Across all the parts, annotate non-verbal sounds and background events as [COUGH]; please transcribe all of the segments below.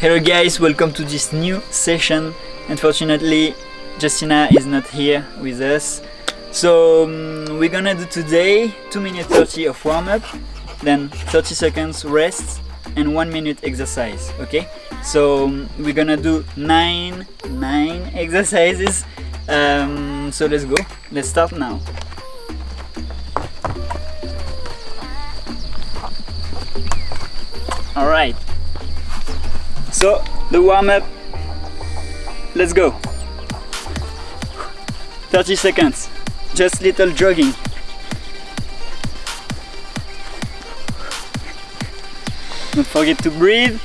Hello guys, welcome to this new session. Unfortunately, Justina is not here with us. So um, we're gonna do today 2 minutes 30 of warm-up, then 30 seconds rest and 1 minute exercise, okay? So um, we're gonna do 9, 9 [LAUGHS] exercises. Um, so let's go, let's start now. Alright, so the warm-up, let's go. 30 seconds, just little jogging. Don't forget to breathe.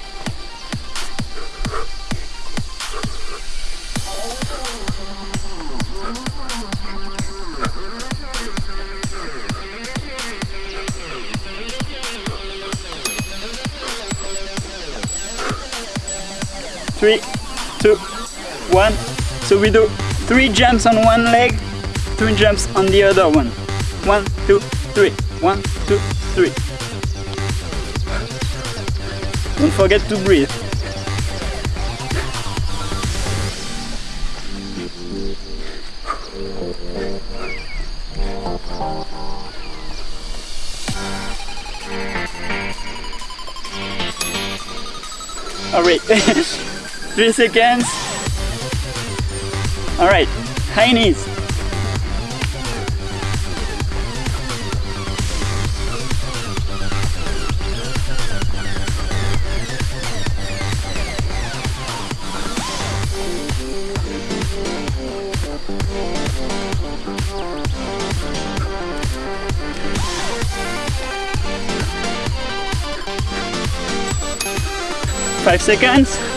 So we do three jumps on one leg, two jumps on the other one. One, two, three. One, two, three. Don't forget to breathe. Alright, [LAUGHS] three seconds. Alright, high knees. Five seconds.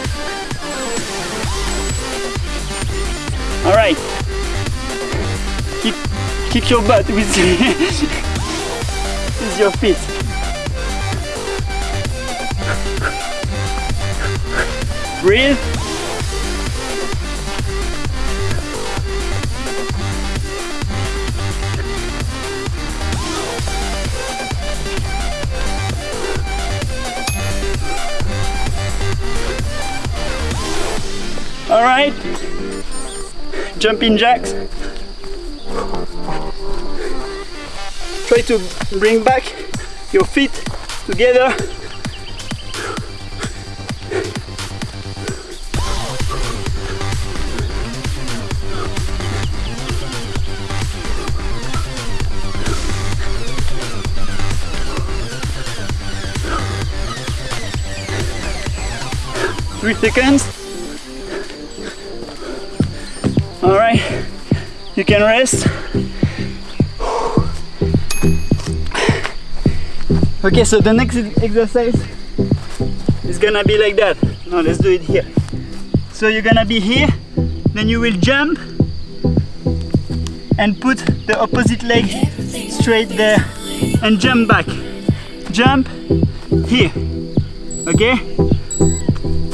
Kick your butt with, [LAUGHS] with your feet. Breathe. All right. Jumping jacks. Try to bring back your feet together. Three seconds. All right, you can rest. Okay, so the next exercise is gonna be like that. Now let's do it here. So you're gonna be here, then you will jump and put the opposite leg straight there and jump back. Jump here. Okay?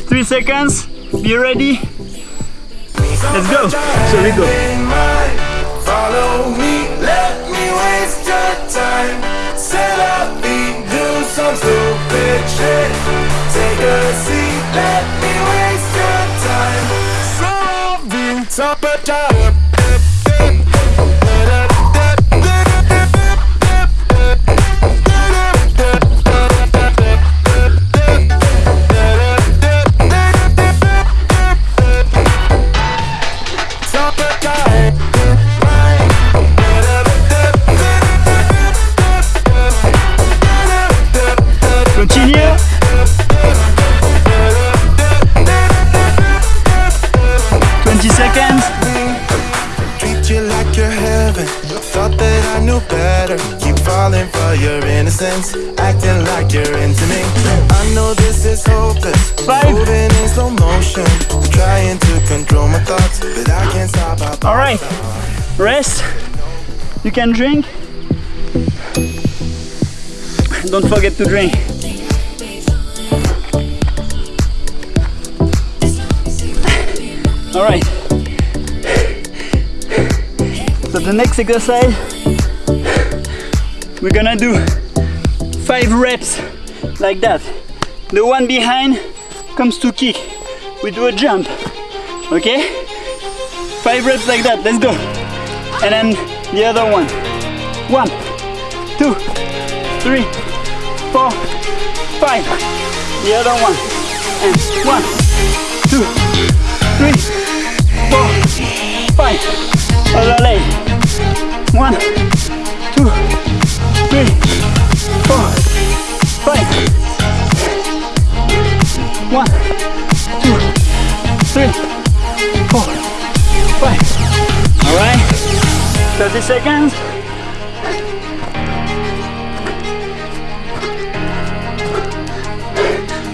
Three seconds. Be ready. Let's go. So we go. Follow me, let me waste your time. Set up do some stupid shit. Take a seat, let me waste your time. Solving top of tower. Better. Keep falling for your innocence. Acting like you're into me. I know this is hopeless. Five. Moving in slow motion. Trying to control my thoughts. But I can't stop. All right. Rest. You can drink. Don't forget to drink. All right. So the next exercise, we're gonna do five reps like that. The one behind comes to kick, we do a jump. Okay? Five reps like that. Let's go. And then the other one. One, two, three, four, five. The other one. And one, two, three, four, five. Other leg. One, three, four, five. One, two, three, four, five. All right. 30 seconds.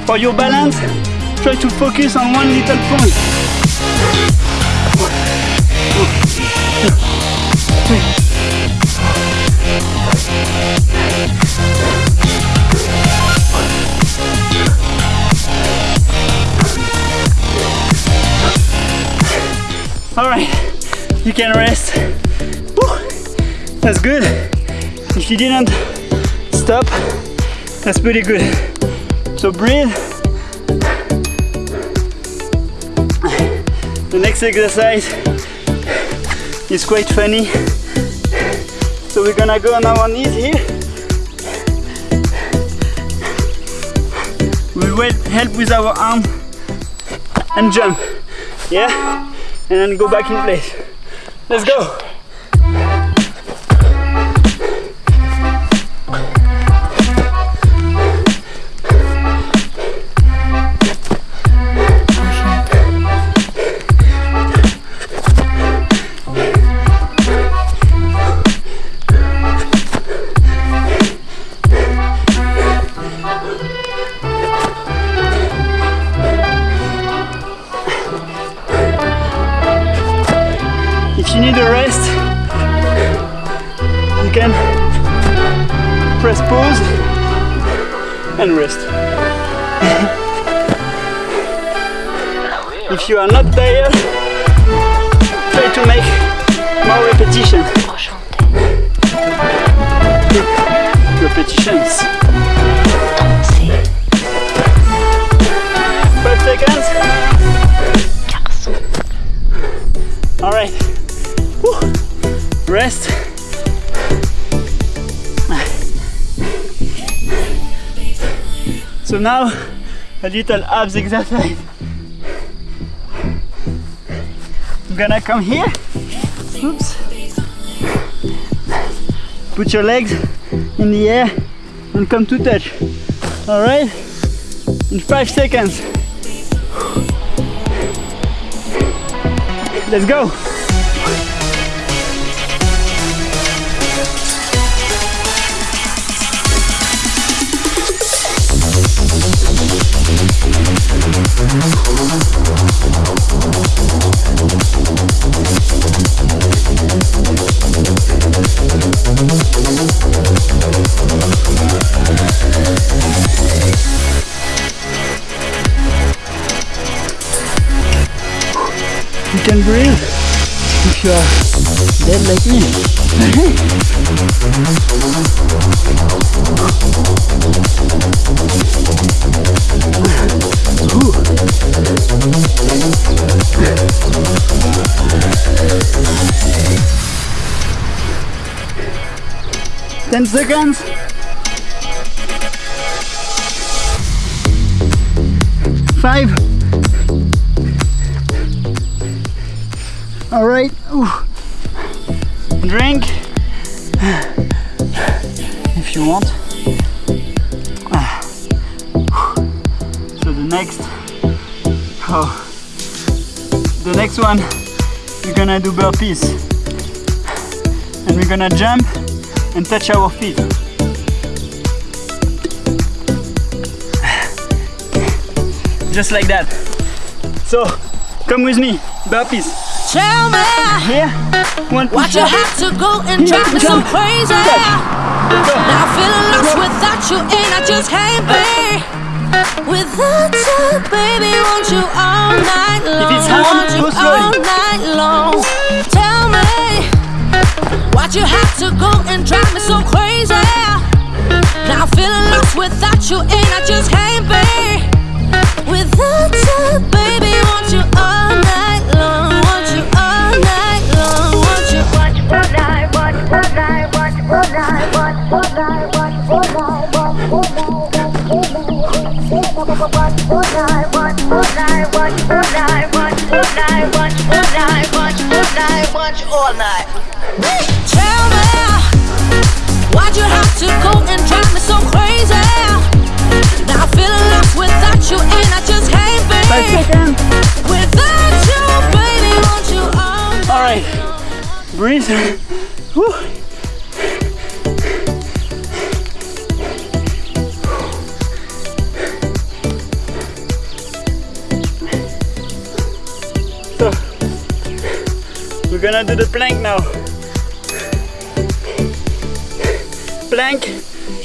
For your balance, try to focus on one little point. All right, you can rest. Woo, That's good. If you didn't stop, that's pretty good. So breathe. The next exercise is quite funny. So we're gonna go on our knees here. We will help with our arm and jump. Yeah? And then go back in place. Let's go. You can press pause and rest. if you are not tired, try to make more repetition. Repetitions. Five seconds. All right. Whew. Rest. So now a little abs exercise. I'm gonna come here. Oops. Put your legs in the air and come to touch. All right? In five seconds. Let's go. Like me. Ten seconds. Five. All right. One, we're gonna do burpees, and we're gonna jump and touch our feet. [SIGHS] Just like that. So, come with me, burpees. Tell me Here, one what you have to go and drive me so Jump. crazy. Now feeling lost without you, and I just can't be. Without you, baby, want you all night long. want you all night long. Tell me why'd you have to go and drive me so crazy. Now I'm feeling lost without you, and I just can't be. Without Without you, baby, want you all night all night. Tell me, why'd you have to go and drive me so crazy? Now feeling lost without you, and I just can't Five be. Without you, baby, want you all All right. Breathe. Gonna do the plank now. Plank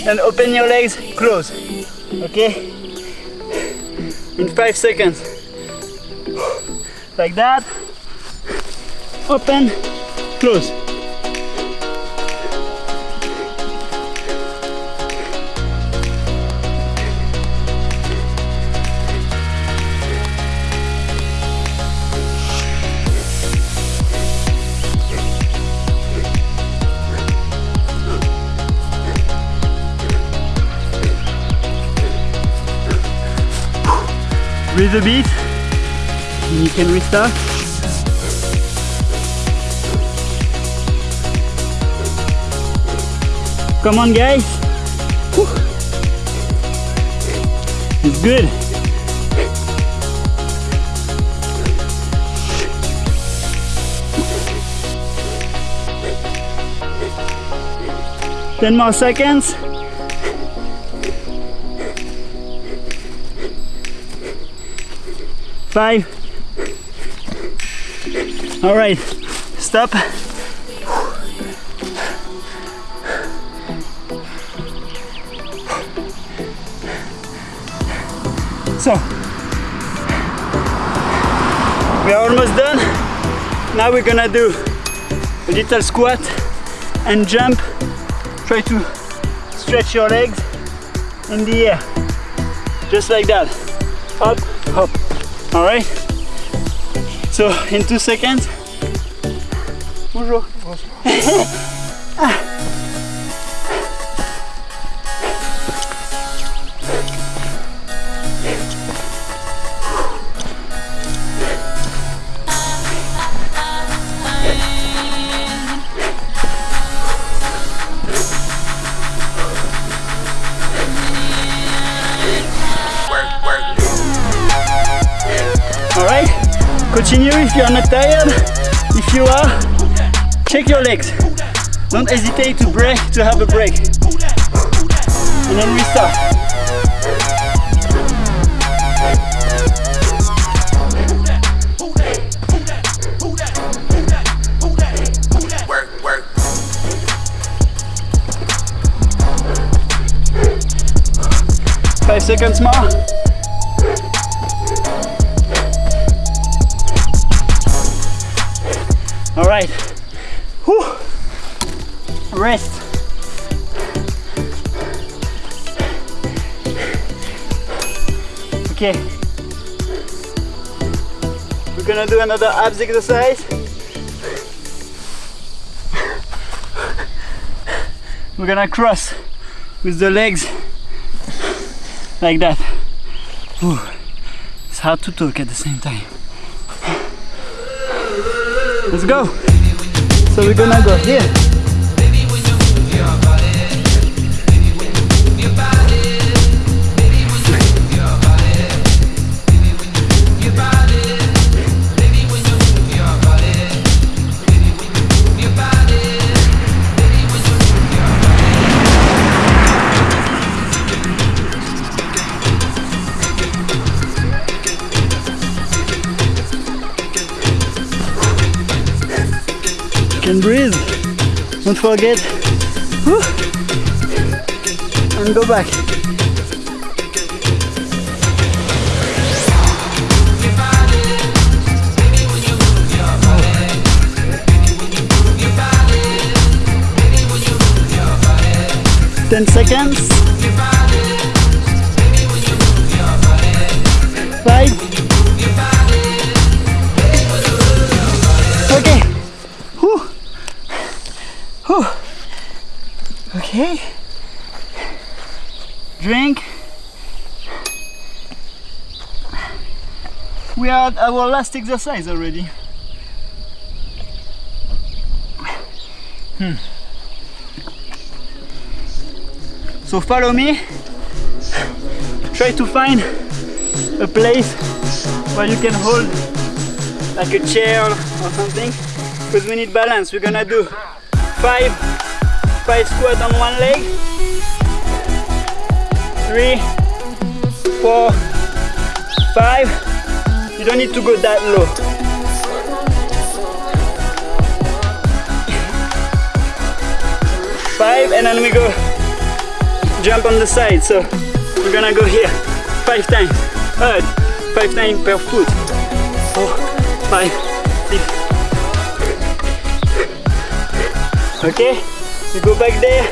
and open your legs, close. Okay? In five seconds. Like that. Open, close. Breathe a bit, and you can restart. Come on, guys. Whew. It's good. Ten more seconds. Five. All right, stop. So, we are almost done. Now we're gonna do a little squat and jump. Try to stretch your legs in the air, just like that. Up. All right. So in two seconds. Bonjour. All [LAUGHS] not tired. If you are, check your legs. Don't hesitate to break to have a break. And then work. Five seconds more. Okay. We're gonna do another abs exercise. [LAUGHS] We're gonna cross with the legs like that. It's hard to talk at the same time. Let's go. So we're gonna go here. Can breathe. Don't forget. And go back. Ten seconds. Okay. Drink. We are at our last exercise already. Hmm. So follow me. Try to find a place where you can hold like a chair or something because we need balance. We're gonna do five five squat on one leg, three, four, five. You don't need to go that low. [LAUGHS] Five and then we go jump on the side. So we're gonna go here five times. Hard. Five times per foot. Four, five, six. Okay? You go back there.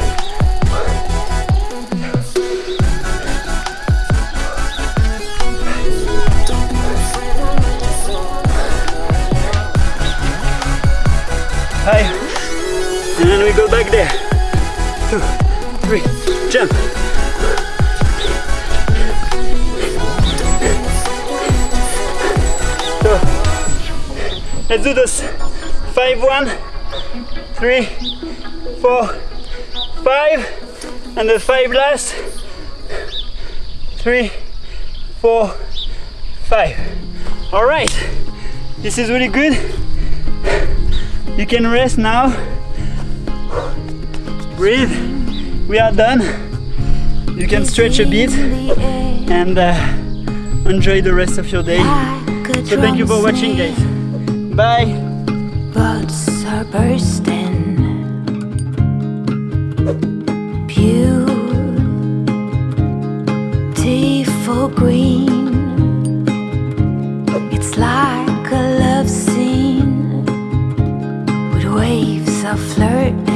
Five. And then we go back there. Two, three, jump. So, let's do this. Five, one, three, four, five, and the five last. Three, four, five. All right, this is really good. You can rest now. Breathe. We are done. You can stretch a bit and uh, enjoy the rest of your day. So thank you for watching, guys. Bye. Buds are bursting. Green. It's like a love scene with waves of flirting.